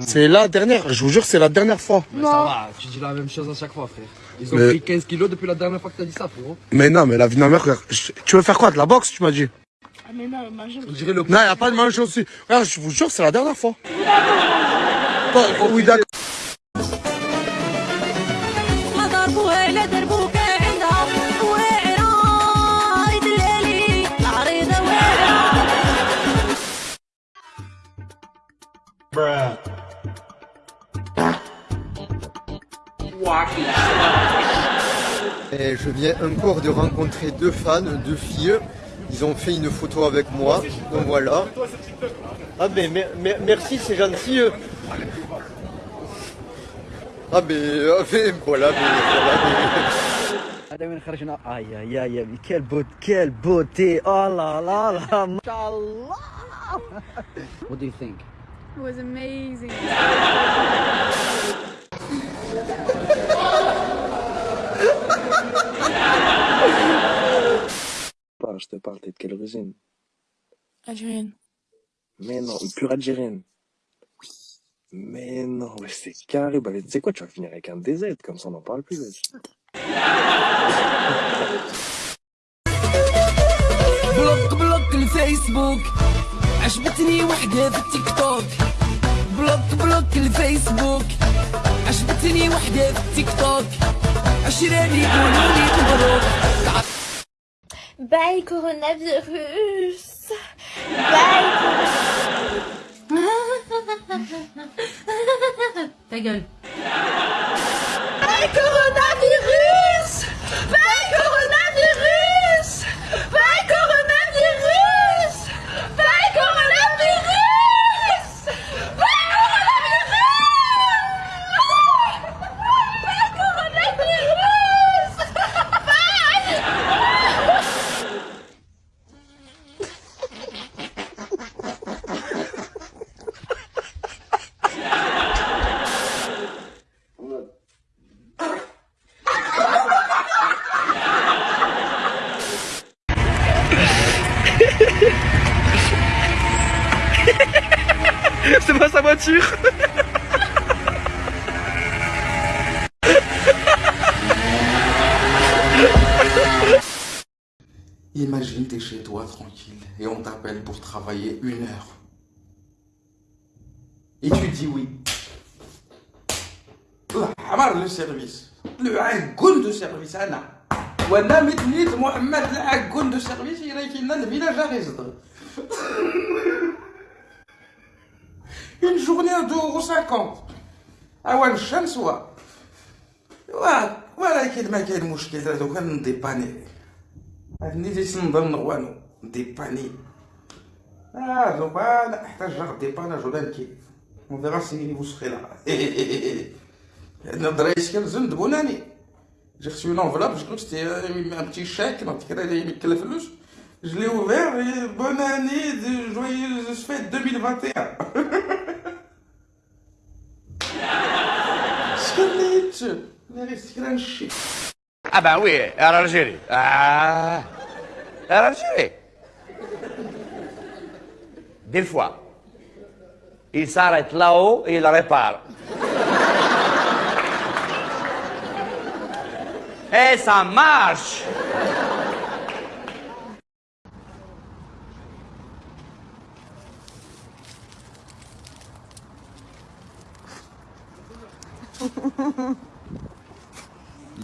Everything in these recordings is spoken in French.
C'est la dernière, je vous jure, c'est la dernière fois. Mais ça va, tu dis la même chose à chaque fois, frère. Ils ont Mais- pris 15 kilos depuis la dernière fois que t'as dit ça, frérot. Mais non, mais la vie de ma mère, je- tu veux faire quoi De la boxe, tu m'as dit? Ah, mais non, ma dirait le. Non, y a pas de manche aussi. Regarde, je vous jure, c'est la dernière fois. Pas- Oui, d'accord. Je viens encore de rencontrer deux fans, deux filles. Ils ont fait une photo avec moi. Donc voilà. Ah ben merci, c'est gentil. Ah ben, ah ben voilà. Ben, voilà ben. Aïe aïe aïe, quelle beauté, quelle beauté, oh là là là, mashallah What do you think? It was amazing. Pas, je te parle, t'es de quelle origine Algérienne. Mais non, pure algérienne. Mais non, ouais, c'est carré. Bah, tu sais quoi, tu vas finir avec un DZ, comme ça on n'en parle plus. wesh. بلوك بلوك الفيسبوك عجبتني وحدة في التيك توك بلوك بلوك الفيسبوك عجبتني وحدة في التيك توك عشراني يقولوا لي مبروك Bye coronavirus. Bye. Ta gueule. Bye coronavirus. C'est pas sa voiture. Imagine, t'es chez toi tranquille et on t'appelle pour travailler une heure. Et tu dis oui. عمر le service. Le عقول de service أنا. وأنا مثليت محمد العقول de service يراكينا الفيلاج غيصدر. Une journée à 2,50€. Ah ouais, le soit. Voilà, quel ma quel mouche les a donc on dépanne. Ah, venez ici dans le roi, dépanner. Ah, donc voilà, genre dépannage au danke. On verra si vous serez là. Notre escale zone de bonne année. J'ai reçu une enveloppe, je crois que c'était euh, un petit chèque, dans le flux. Je l'ai ouvert et bonne année, de joyeuses fêtes 2021. Ah bah oui, à l'Algérie. Ah, à l'Algérie. Des fois, il s'arrête là-haut et il répare. Et ça marche.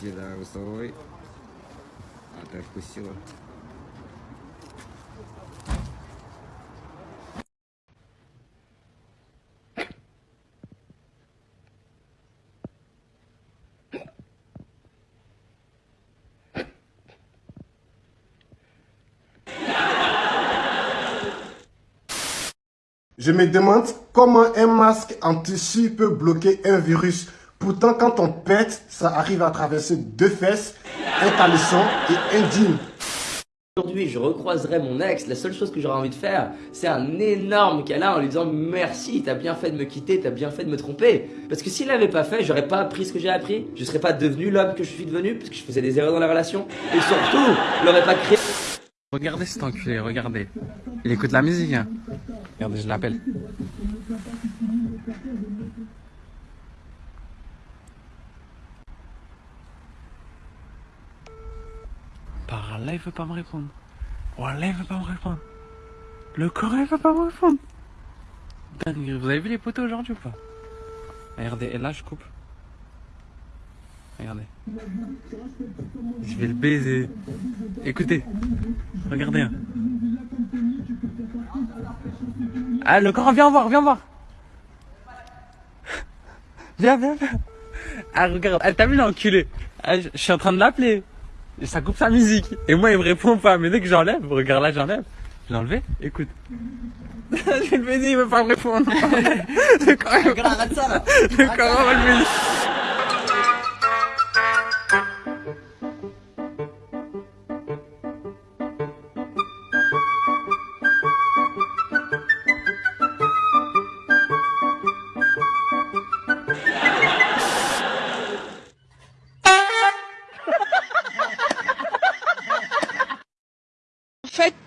Иди, да, высовывай. А ты отпустила. Je me demande comment un masque en tissu peut bloquer un virus. Pourtant, quand on pète, ça arrive à traverser deux fesses, un caleçon et un jean. Aujourd'hui, je recroiserai mon ex. La seule chose que j'aurais envie de faire, c'est un énorme câlin en lui disant merci, t'as bien fait de me quitter, t'as bien fait de me tromper. Parce que s'il l'avait pas fait, j'aurais pas appris ce que j'ai appris. Je serais pas devenu l'homme que je suis devenu parce que je faisais des erreurs dans la relation. Et surtout, je l'aurais pas créé. Regardez cet enculé, regardez. Il écoute la musique. Hein. Regardez, je l'appelle. Là, il veut pas me répondre. Voilà, il veut pas me répondre. Le il veut pas me répondre. Vous avez vu les poteaux aujourd'hui ou pas? Regardez, et là, je coupe. Regardez. Je vais le baiser. Écoutez. Regardez. hein. Ah, le Coran, viens voir, viens voir. Viens, viens, viens. Ah, regarde, ah, t'as vu l'enculé? Ah, je suis en train de l'appeler. Et ça coupe sa musique. Et moi, il me répond pas. Mais dès que j'enlève, regarde là, j'enlève. Je l'ai enlevé, écoute. je vais le baiser, il veut pas me répondre. le Coran, arrête ça là. le le baiser. En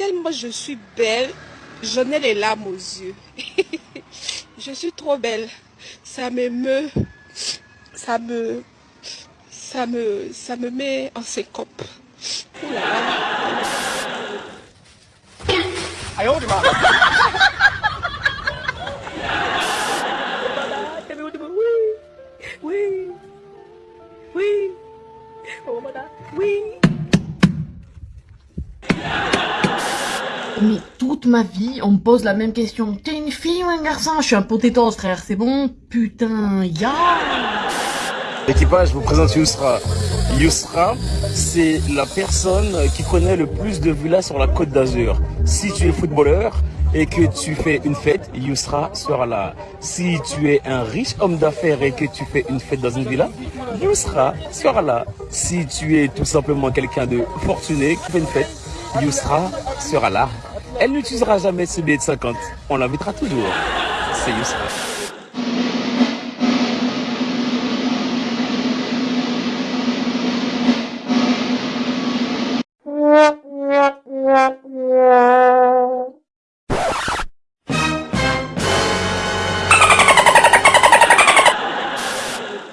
tellement je suis belle, j'en ai les larmes aux yeux. je suis trop belle. Ça m'émeut. Ça me. Ça me. Ça me met en syncope. Ouh ma vie, on me pose la même question. T'es une fille ou un garçon? Je suis un potatoes, frère, c'est bon? Putain, ya L'équipage vous présente Yousra. Yousra, c'est la personne qui connaît le plus de villas sur la côte d'Azur. Si tu es footballeur et que tu fais une fête, Yousra sera là. Si tu es un riche homme d'affaires et que tu fais une fête dans une villa, Yousra sera là. Si tu es tout simplement quelqu'un de fortuné qui fait une fête, Yousra sera là. Elle n'utilisera jamais ce billet de 50. On l'invitera toujours. C'est Yousra.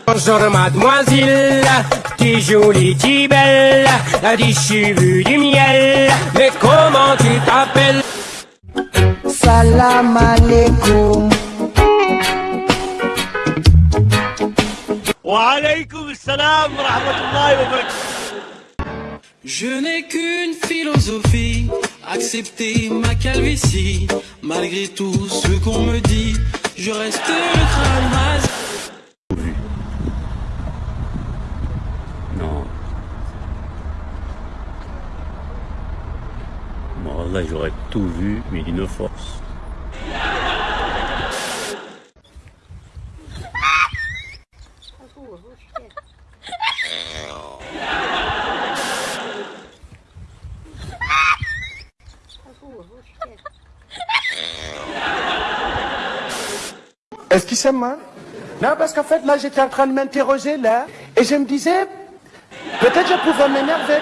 Bonjour mademoiselle, t'es jolie, t'es belle, t'as des cheveux du miel, mais comment tu t'appelles? Salam alaikum. Wa alaikum salam rahmatullahi wa barakatuh. Je n'ai qu'une philosophie, accepter ma calvitie. Malgré tout ce qu'on me dit, je reste le crâne Bon, là, j'aurais tout vu, mais d'une force. Est-ce qu'il s'aime mal Non, parce qu'en fait, là, j'étais en train de m'interroger, là, et je me disais, peut-être je pouvais m'énerver.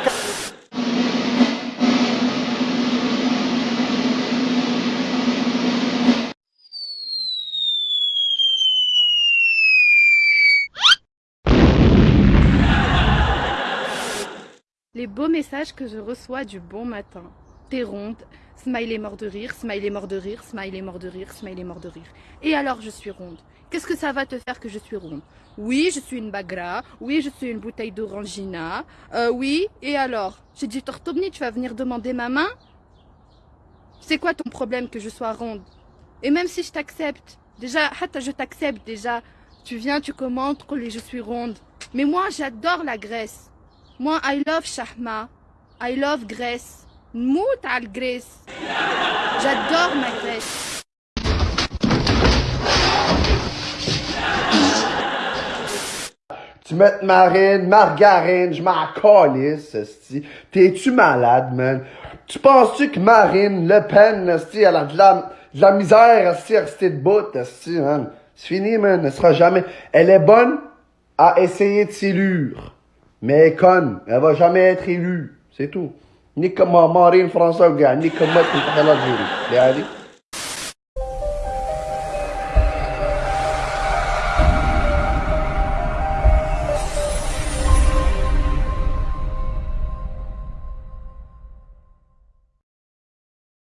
Les beaux messages que je reçois du bon matin. T'es ronde, smiley mort de rire, smiley mort de rire, smiley mort de rire, smiley mort de rire. Et alors je suis ronde. Qu'est-ce que ça va te faire que je suis ronde? Oui, je suis une bagra, oui, je suis une bouteille d'orangina, euh, oui, et alors? J'ai dit Tortobni, tu vas venir demander ma main? C'est quoi ton problème que je sois ronde? Et même si je t'accepte, déjà, je t'accepte déjà, tu viens, tu commentes que je suis ronde. Mais moi, j'adore la Grèce. Moi, I love Shahma. I love Grèce. Mout Grèce. J'adore ma Grèce. Tu mets marine, margarine, je m'en calisse. T'es-tu malade, man? Tu penses-tu que Marine Le Pen, esti, elle a de la, de la misère, esti, à rester debout, esti, man? C'est fini, man. Elle sera jamais... Elle est bonne à essayer de s'élure. Mais elle. Elle va jamais être élue. C'est tout. Ni comme Marine François. Ni comme est l'Algérie.